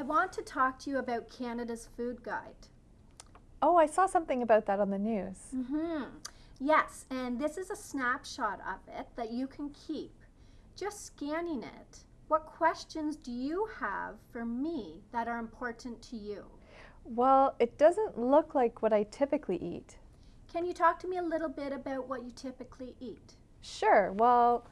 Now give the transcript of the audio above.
I want to talk to you about Canada's Food Guide. Oh, I saw something about that on the news. Mm-hmm. Yes, and this is a snapshot of it that you can keep. Just scanning it, what questions do you have for me that are important to you? Well, it doesn't look like what I typically eat. Can you talk to me a little bit about what you typically eat? Sure. Well,